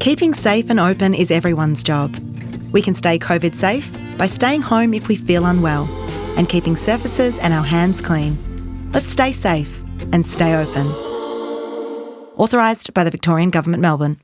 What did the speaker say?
Keeping safe and open is everyone's job. We can stay COVID safe by staying home if we feel unwell and keeping surfaces and our hands clean. Let's stay safe and stay open. Authorised by the Victorian Government, Melbourne.